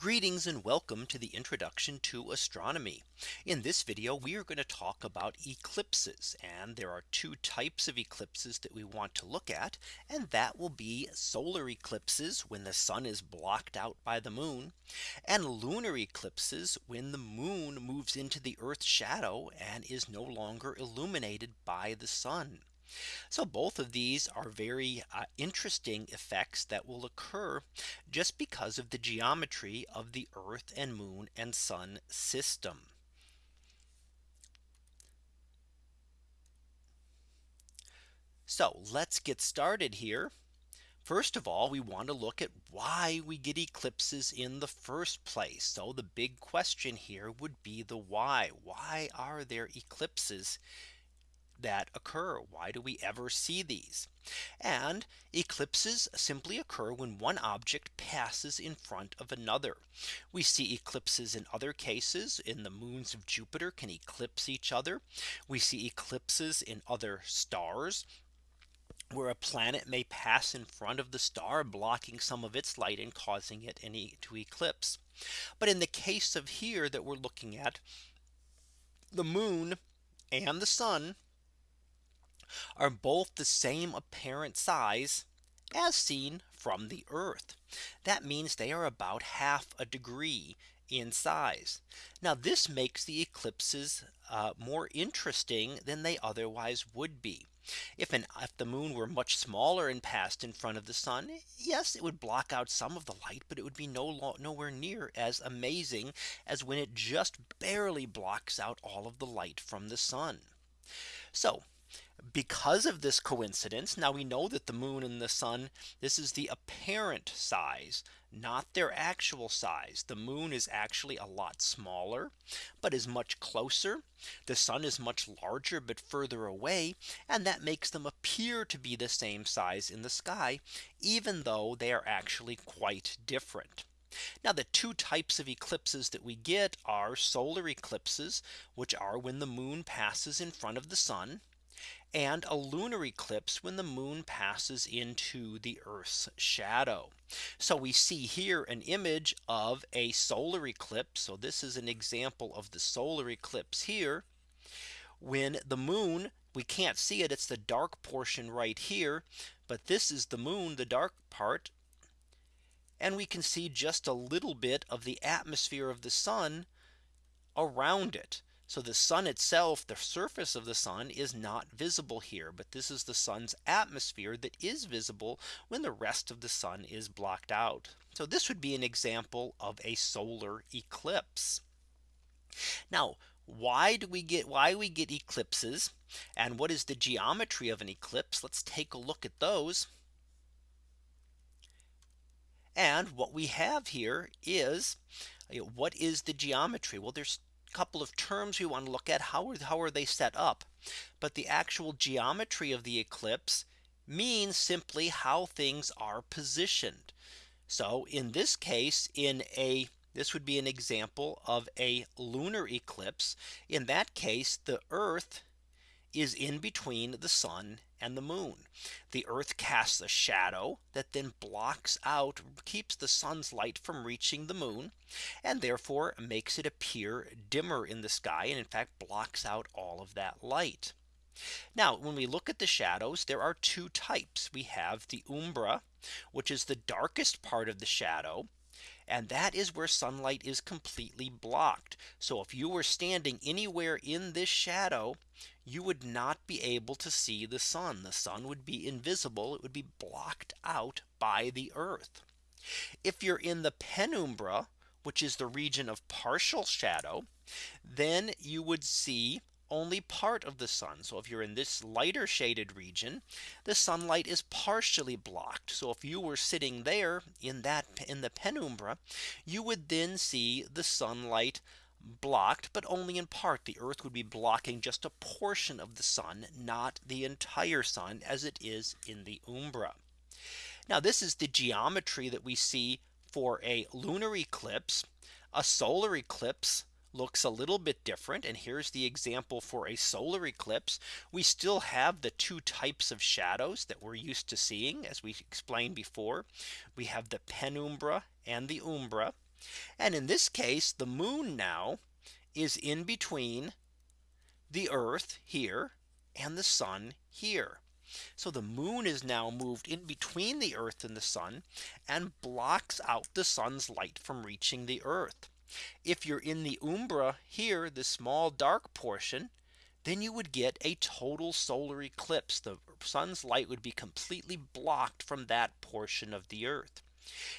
Greetings and welcome to the introduction to astronomy. In this video, we are going to talk about eclipses and there are two types of eclipses that we want to look at. And that will be solar eclipses when the sun is blocked out by the moon and lunar eclipses when the moon moves into the Earth's shadow and is no longer illuminated by the sun. So both of these are very uh, interesting effects that will occur just because of the geometry of the Earth and moon and sun system. So let's get started here. First of all, we want to look at why we get eclipses in the first place. So the big question here would be the why. Why are there eclipses that occur. Why do we ever see these? And eclipses simply occur when one object passes in front of another. We see eclipses in other cases in the moons of Jupiter can eclipse each other. We see eclipses in other stars where a planet may pass in front of the star blocking some of its light and causing it to eclipse. But in the case of here that we're looking at the moon and the sun are both the same apparent size as seen from the Earth. That means they are about half a degree in size. Now this makes the eclipses uh, more interesting than they otherwise would be. If an if the moon were much smaller and passed in front of the sun, yes, it would block out some of the light, but it would be no nowhere near as amazing as when it just barely blocks out all of the light from the sun. So because of this coincidence. Now we know that the moon and the sun, this is the apparent size, not their actual size. The moon is actually a lot smaller, but is much closer. The sun is much larger, but further away. And that makes them appear to be the same size in the sky, even though they are actually quite different. Now the two types of eclipses that we get are solar eclipses, which are when the moon passes in front of the sun and a lunar eclipse when the moon passes into the Earth's shadow. So we see here an image of a solar eclipse. So this is an example of the solar eclipse here when the moon we can't see it. It's the dark portion right here. But this is the moon, the dark part. And we can see just a little bit of the atmosphere of the sun around it. So the sun itself, the surface of the sun is not visible here. But this is the sun's atmosphere that is visible when the rest of the sun is blocked out. So this would be an example of a solar eclipse. Now, why do we get why we get eclipses? And what is the geometry of an eclipse? Let's take a look at those. And what we have here is what is the geometry? Well, there's couple of terms we want to look at. How are, how are they set up? But the actual geometry of the eclipse means simply how things are positioned. So in this case in a this would be an example of a lunar eclipse. In that case the earth is in between the sun and the moon. The earth casts a shadow that then blocks out keeps the sun's light from reaching the moon and therefore makes it appear dimmer in the sky and in fact blocks out all of that light. Now when we look at the shadows there are two types we have the umbra which is the darkest part of the shadow and that is where sunlight is completely blocked. So if you were standing anywhere in this shadow, you would not be able to see the sun. The sun would be invisible. It would be blocked out by the earth. If you're in the penumbra, which is the region of partial shadow, then you would see only part of the sun. So if you're in this lighter shaded region, the sunlight is partially blocked. So if you were sitting there in that in the penumbra, you would then see the sunlight blocked, but only in part. The Earth would be blocking just a portion of the sun, not the entire sun as it is in the umbra. Now this is the geometry that we see for a lunar eclipse. A solar eclipse looks a little bit different. And here's the example for a solar eclipse. We still have the two types of shadows that we're used to seeing as we explained before. We have the penumbra and the umbra. And in this case, the moon now is in between the Earth here and the sun here. So the moon is now moved in between the Earth and the sun and blocks out the sun's light from reaching the Earth. If you're in the umbra here, the small dark portion, then you would get a total solar eclipse. The sun's light would be completely blocked from that portion of the Earth.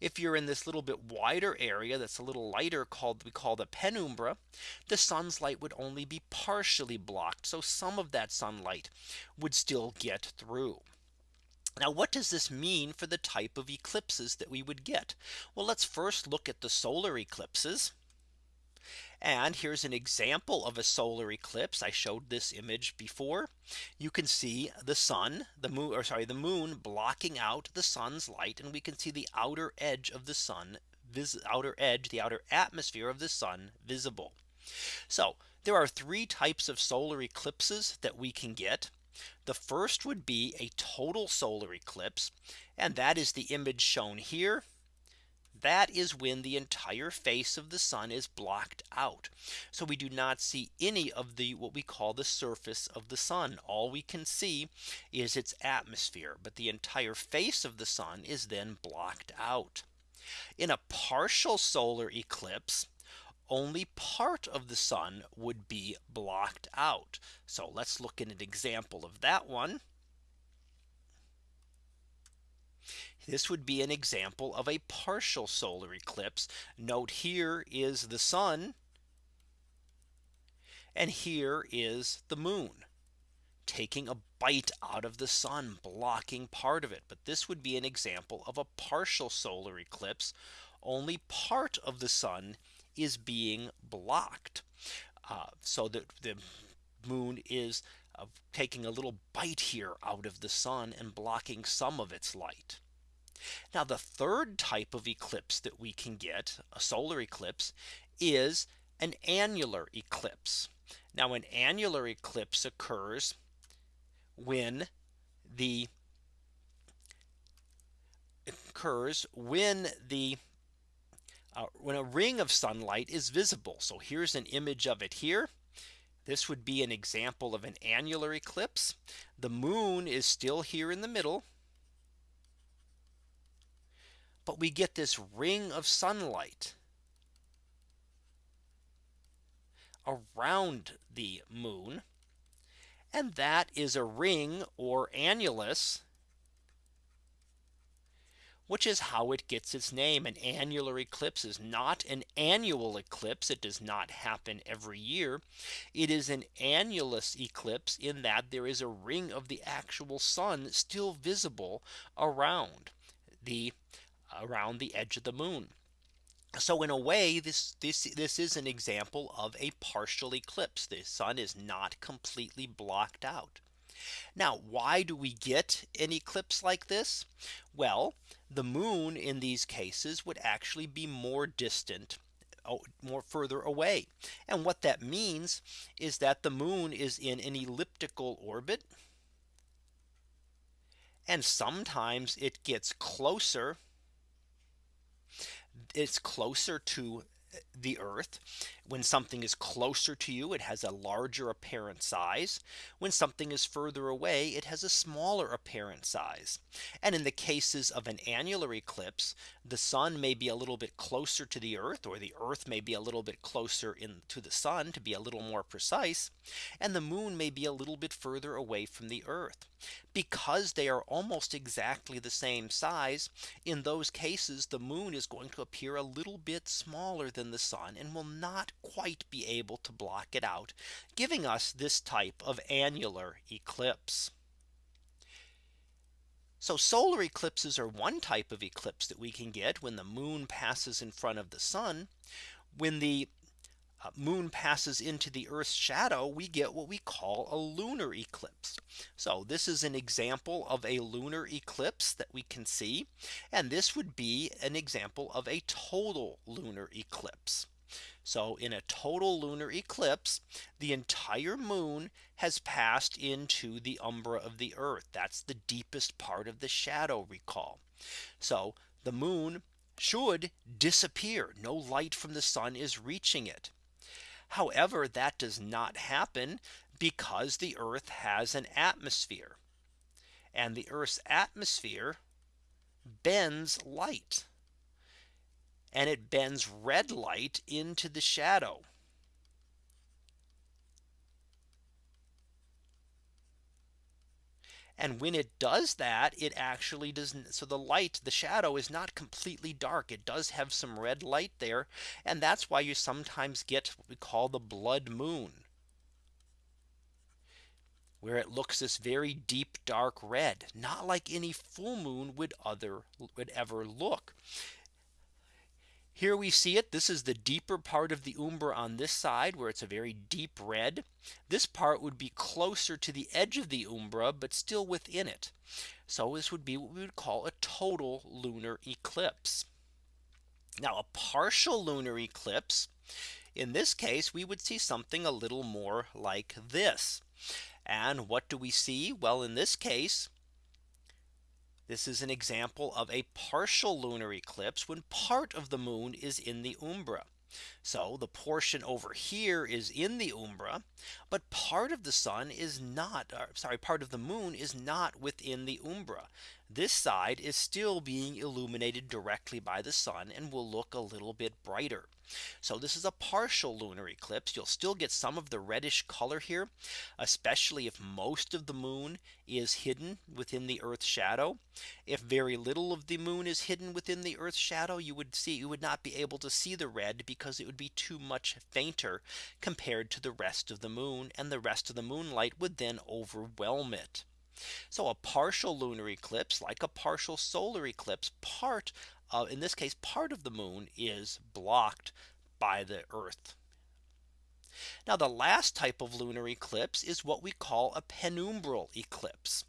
If you're in this little bit wider area that's a little lighter called we call the penumbra, the sun's light would only be partially blocked. So some of that sunlight would still get through. Now what does this mean for the type of eclipses that we would get? Well, let's first look at the solar eclipses. And here's an example of a solar eclipse. I showed this image before. You can see the sun, the moon, or sorry, the moon blocking out the sun's light. And we can see the outer edge of the sun, outer edge, the outer atmosphere of the sun visible. So there are three types of solar eclipses that we can get. The first would be a total solar eclipse. And that is the image shown here that is when the entire face of the sun is blocked out. So we do not see any of the what we call the surface of the sun. All we can see is its atmosphere. But the entire face of the sun is then blocked out. In a partial solar eclipse, only part of the sun would be blocked out. So let's look at an example of that one. This would be an example of a partial solar eclipse. Note here is the sun. And here is the moon taking a bite out of the sun blocking part of it. But this would be an example of a partial solar eclipse. Only part of the sun is being blocked. Uh, so that the moon is uh, taking a little bite here out of the sun and blocking some of its light. Now the third type of eclipse that we can get a solar eclipse is an annular eclipse. Now an annular eclipse occurs when the occurs when the uh, when a ring of sunlight is visible. So here's an image of it here. This would be an example of an annular eclipse. The moon is still here in the middle but we get this ring of sunlight around the moon. And that is a ring or annulus which is how it gets its name. An annular eclipse is not an annual eclipse. It does not happen every year. It is an annulus eclipse in that there is a ring of the actual sun still visible around the around the edge of the moon. So in a way, this this this is an example of a partial eclipse. The sun is not completely blocked out. Now, why do we get an eclipse like this? Well, the moon in these cases would actually be more distant oh, more further away. And what that means is that the moon is in an elliptical orbit. And sometimes it gets closer it's closer to the earth. When something is closer to you, it has a larger apparent size. When something is further away, it has a smaller apparent size. And in the cases of an annular eclipse, the sun may be a little bit closer to the earth or the earth may be a little bit closer in to the sun to be a little more precise. And the moon may be a little bit further away from the earth because they are almost exactly the same size. In those cases, the moon is going to appear a little bit smaller than the sun and will not quite be able to block it out, giving us this type of annular eclipse. So solar eclipses are one type of eclipse that we can get when the moon passes in front of the sun. When the Uh, moon passes into the Earth's shadow, we get what we call a lunar eclipse. So this is an example of a lunar eclipse that we can see. And this would be an example of a total lunar eclipse. So in a total lunar eclipse, the entire moon has passed into the umbra of the earth. That's the deepest part of the shadow recall. So the moon should disappear. No light from the sun is reaching it. However, that does not happen because the Earth has an atmosphere. And the Earth's atmosphere bends light. And it bends red light into the shadow. And when it does that, it actually doesn't. So the light, the shadow is not completely dark. It does have some red light there. And that's why you sometimes get what we call the blood moon. Where it looks this very deep dark red, not like any full moon would other would ever look. Here we see it. This is the deeper part of the umbra on this side where it's a very deep red. This part would be closer to the edge of the umbra, but still within it. So this would be what we would call a total lunar eclipse. Now a partial lunar eclipse. In this case, we would see something a little more like this. And what do we see? Well, in this case, this is an example of a partial lunar eclipse when part of the moon is in the umbra. So the portion over here is in the umbra, but part of the sun is not uh, sorry, part of the moon is not within the umbra. This side is still being illuminated directly by the sun and will look a little bit brighter. So this is a partial lunar eclipse. You'll still get some of the reddish color here, especially if most of the moon is hidden within the Earth's shadow. If very little of the moon is hidden within the Earth's shadow, you would see you would not be able to see the red because it would be too much fainter compared to the rest of the moon and the rest of the moonlight would then overwhelm it. So a partial lunar eclipse like a partial solar eclipse part uh, in this case part of the moon is blocked by the Earth. Now the last type of lunar eclipse is what we call a penumbral eclipse.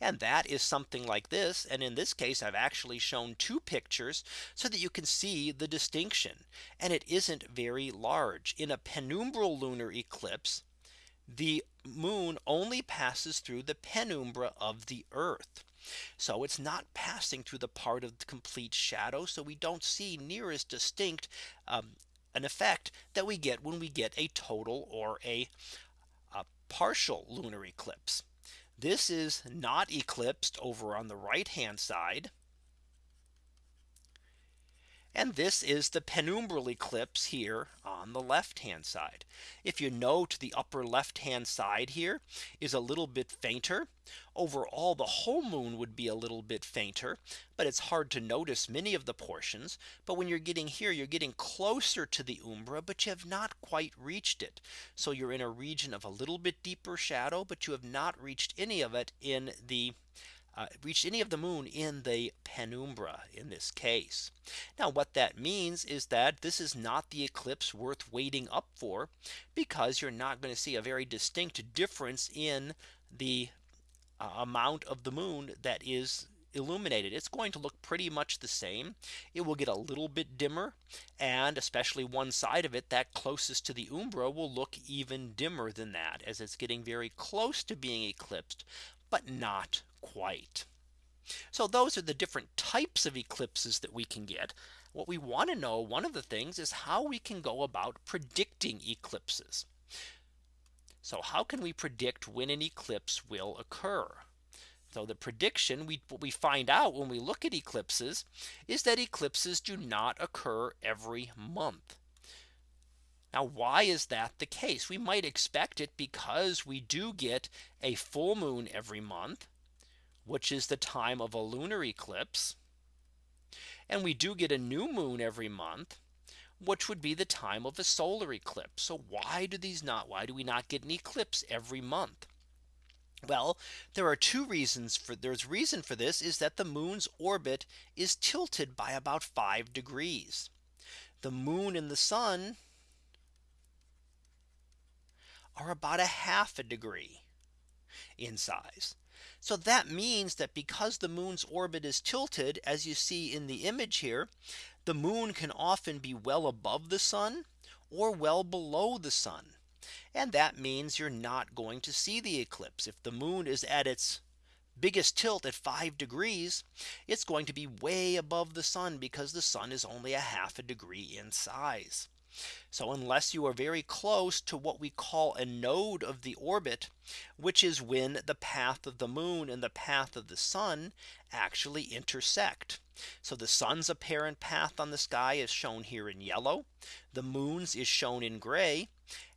And that is something like this. And in this case, I've actually shown two pictures so that you can see the distinction. And it isn't very large in a penumbral lunar eclipse. The moon only passes through the penumbra of the Earth. So it's not passing through the part of the complete shadow. So we don't see near as distinct um, an effect that we get when we get a total or a, a partial lunar eclipse. This is not eclipsed over on the right hand side. And this is the penumbral eclipse here on the left hand side. If you note the upper left hand side here is a little bit fainter. Overall, the whole moon would be a little bit fainter, but it's hard to notice many of the portions. But when you're getting here, you're getting closer to the umbra, but you have not quite reached it. So you're in a region of a little bit deeper shadow, but you have not reached any of it in the uh, reached any of the moon in the penumbra in this case. Now what that means is that this is not the eclipse worth waiting up for because you're not going to see a very distinct difference in the uh, amount of the moon that is illuminated it's going to look pretty much the same it will get a little bit dimmer and especially one side of it that closest to the umbra will look even dimmer than that as it's getting very close to being eclipsed but not quite. So those are the different types of eclipses that we can get. What we want to know one of the things is how we can go about predicting eclipses. So how can we predict when an eclipse will occur? So the prediction we what we find out when we look at eclipses is that eclipses do not occur every month. Now, why is that the case? We might expect it because we do get a full moon every month, which is the time of a lunar eclipse. And we do get a new moon every month, which would be the time of a solar eclipse. So why do these not why do we not get an eclipse every month? Well, there are two reasons for there's reason for this is that the moon's orbit is tilted by about five degrees. The moon and the sun are about a half a degree in size. So that means that because the moon's orbit is tilted as you see in the image here, the moon can often be well above the sun or well below the sun. And that means you're not going to see the eclipse if the moon is at its biggest tilt at 5 degrees, it's going to be way above the sun because the sun is only a half a degree in size. So unless you are very close to what we call a node of the orbit, which is when the path of the moon and the path of the sun actually intersect. So the sun's apparent path on the sky is shown here in yellow. The moon's is shown in gray.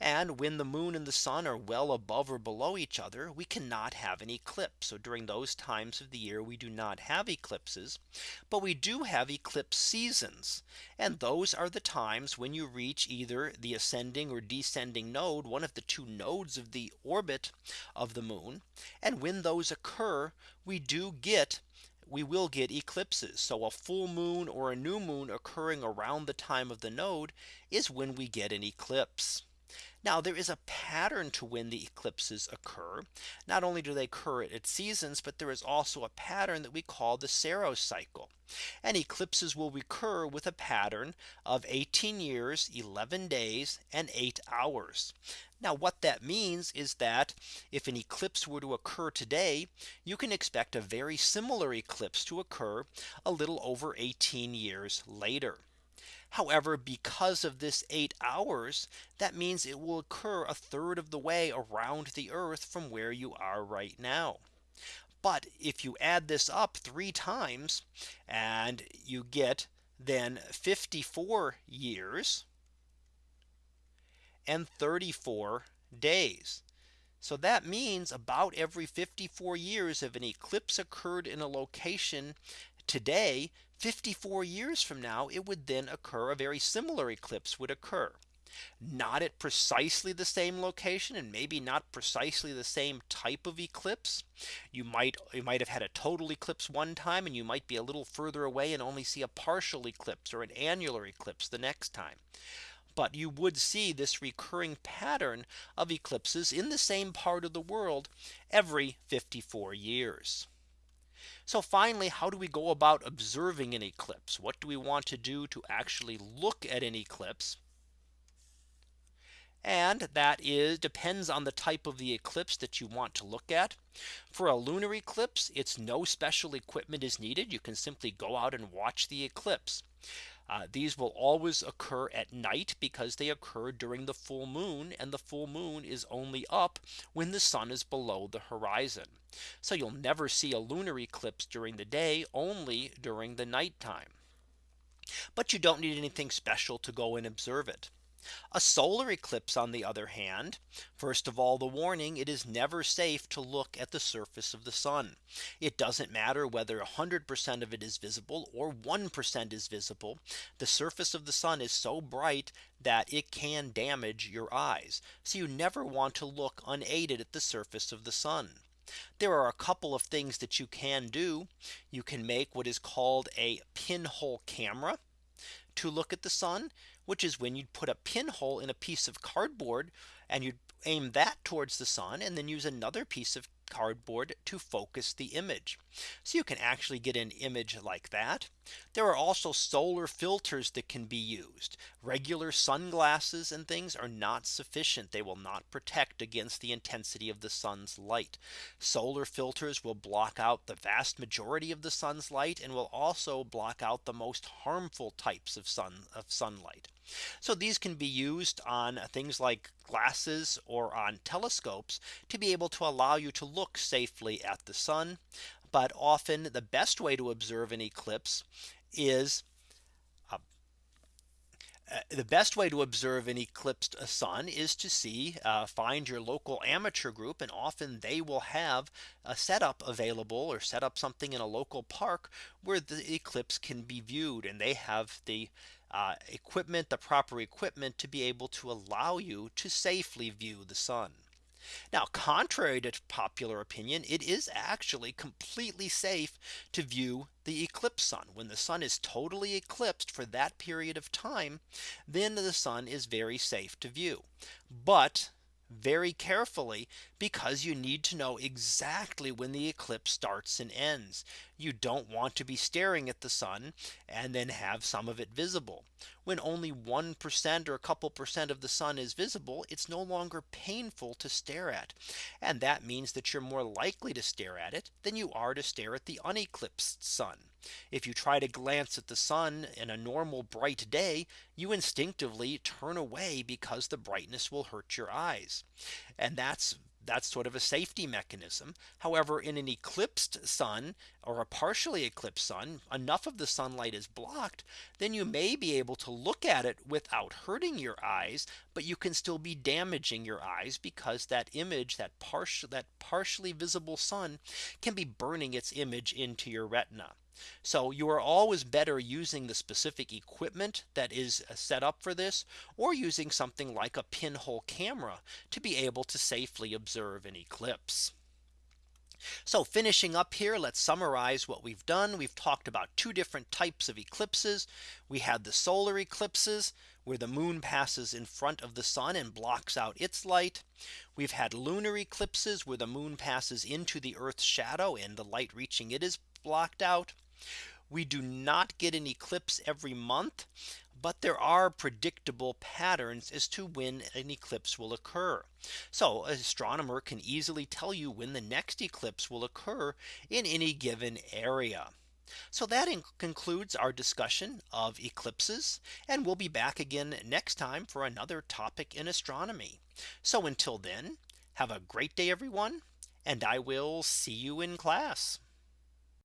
And when the moon and the sun are well above or below each other, we cannot have an eclipse. So during those times of the year, we do not have eclipses. But we do have eclipse seasons. And those are the times when you reach either the ascending or descending node, one of the two nodes of the orbit of the moon. And when those occur, we do get we will get eclipses. So a full moon or a new moon occurring around the time of the node is when we get an eclipse. Now there is a pattern to when the eclipses occur. Not only do they occur at seasons, but there is also a pattern that we call the Saros cycle. And eclipses will recur with a pattern of 18 years, 11 days, and 8 hours. Now what that means is that if an eclipse were to occur today, you can expect a very similar eclipse to occur a little over 18 years later. However, because of this eight hours, that means it will occur a third of the way around the Earth from where you are right now. But if you add this up three times and you get then 54 years and 34 days. So that means about every 54 years if an eclipse occurred in a location today 54 years from now it would then occur a very similar eclipse would occur not at precisely the same location and maybe not precisely the same type of eclipse. You might you might have had a total eclipse one time and you might be a little further away and only see a partial eclipse or an annular eclipse the next time. But you would see this recurring pattern of eclipses in the same part of the world every 54 years. So finally, how do we go about observing an eclipse? What do we want to do to actually look at an eclipse? And that is depends on the type of the eclipse that you want to look at. For a lunar eclipse, it's no special equipment is needed. You can simply go out and watch the eclipse. Uh, these will always occur at night because they occur during the full moon and the full moon is only up when the sun is below the horizon. So you'll never see a lunar eclipse during the day only during the nighttime. But you don't need anything special to go and observe it. A solar eclipse on the other hand, first of all the warning it is never safe to look at the surface of the sun. It doesn't matter whether 100% of it is visible or 1% is visible. The surface of the sun is so bright that it can damage your eyes. So you never want to look unaided at the surface of the sun. There are a couple of things that you can do. You can make what is called a pinhole camera to look at the sun, which is when you'd put a pinhole in a piece of cardboard and you'd aim that towards the sun and then use another piece of cardboard to focus the image. So you can actually get an image like that. There are also solar filters that can be used. Regular sunglasses and things are not sufficient. They will not protect against the intensity of the sun's light. Solar filters will block out the vast majority of the sun's light and will also block out the most harmful types of sun of sunlight. So these can be used on things like glasses or on telescopes to be able to allow you to look safely at the sun. But often the best way to observe an eclipse is uh, uh, the best way to observe an eclipsed sun is to see uh, find your local amateur group and often they will have a setup available or set up something in a local park where the eclipse can be viewed and they have the uh, equipment, the proper equipment to be able to allow you to safely view the sun. Now, contrary to popular opinion, it is actually completely safe to view the eclipse sun when the sun is totally eclipsed for that period of time, then the sun is very safe to view. But very carefully because you need to know exactly when the eclipse starts and ends. You don't want to be staring at the sun and then have some of it visible. When only 1% or a couple percent of the sun is visible, it's no longer painful to stare at. And that means that you're more likely to stare at it than you are to stare at the uneclipsed sun. If you try to glance at the sun in a normal bright day, you instinctively turn away because the brightness will hurt your eyes. And that's that's sort of a safety mechanism. However, in an eclipsed sun or a partially eclipsed sun, enough of the sunlight is blocked, then you may be able to look at it without hurting your eyes, but you can still be damaging your eyes because that image that partial that partially visible sun can be burning its image into your retina. So you are always better using the specific equipment that is uh, set up for this or using something like a pinhole camera to be able to safely observe an eclipse. So finishing up here, let's summarize what we've done. We've talked about two different types of eclipses. We had the solar eclipses where the moon passes in front of the sun and blocks out its light. We've had lunar eclipses where the moon passes into the Earth's shadow and the light reaching it is blocked out. We do not get an eclipse every month. But there are predictable patterns as to when an eclipse will occur. So an astronomer can easily tell you when the next eclipse will occur in any given area. So that concludes our discussion of eclipses. And we'll be back again next time for another topic in astronomy. So until then, have a great day, everyone. And I will see you in class.